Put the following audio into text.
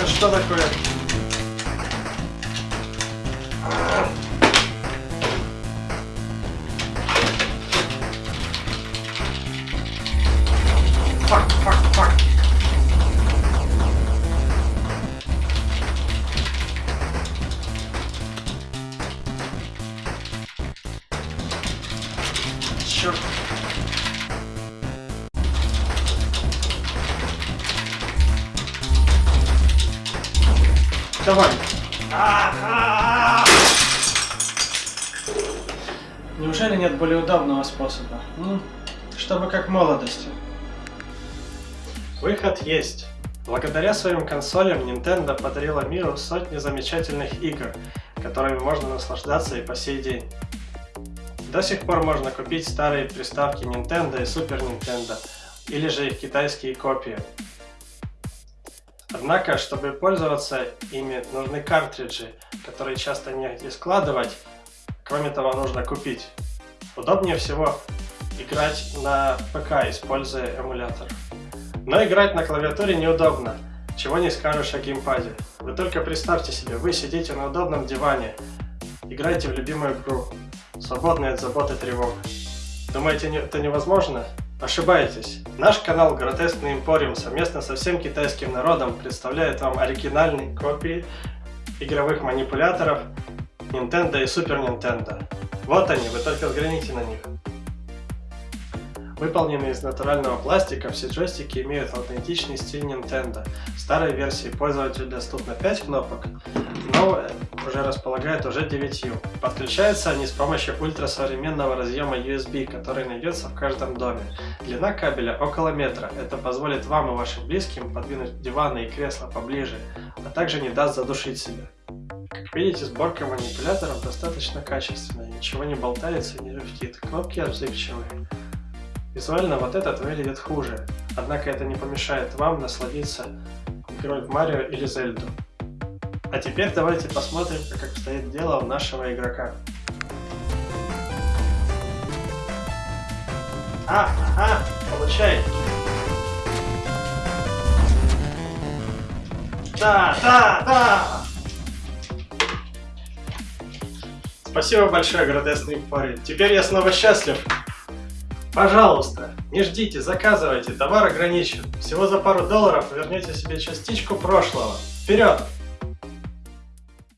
Это что такое? Fuck, fuck, fuck. Черт. Давай. Неужели нет более удобного способа? Ну, чтобы как в молодости. Выход есть. Благодаря своим консолям Nintendo подарила миру сотни замечательных игр, которыми можно наслаждаться и по сей день. До сих пор можно купить старые приставки Nintendo и Super Nintendo, или же их китайские копии. Однако, чтобы пользоваться ими, нужны картриджи, которые часто негде складывать, кроме того, нужно купить. Удобнее всего играть на ПК, используя эмулятор. Но играть на клавиатуре неудобно, чего не скажешь о геймпаде. Вы только представьте себе, вы сидите на удобном диване, играете в любимую игру, свободные от забот и тревог. Думаете, это невозможно? Ошибаетесь. Наш канал Гротескный Импориум совместно со всем китайским народом представляет вам оригинальные копии игровых манипуляторов Nintendo и Super Nintendo. Вот они, вы только взгляните на них. Выполненные из натурального пластика, все джойстики имеют аутентичный стиль Nintendo. В старой версии пользователю доступно 5 кнопок, новая уже располагает уже 9. Подключаются они с помощью ультрасовременного разъема USB, который найдется в каждом доме. Длина кабеля около метра. Это позволит вам и вашим близким подвинуть диваны и кресла поближе, а также не даст задушить себя. Как видите, сборка манипуляторов достаточно качественная, ничего не болтается и не люфтит, кнопки отзывчивые. Визуально вот этот выглядит хуже, однако это не помешает вам насладиться игрой в Марио или Зельду. А теперь давайте посмотрим, как обстоит дело у нашего игрока. А, ага, получай. Да, да, да. Спасибо большое, градесный парень. Теперь я снова счастлив. Пожалуйста, не ждите, заказывайте, товар ограничен. Всего за пару долларов вернете себе частичку прошлого. Вперед!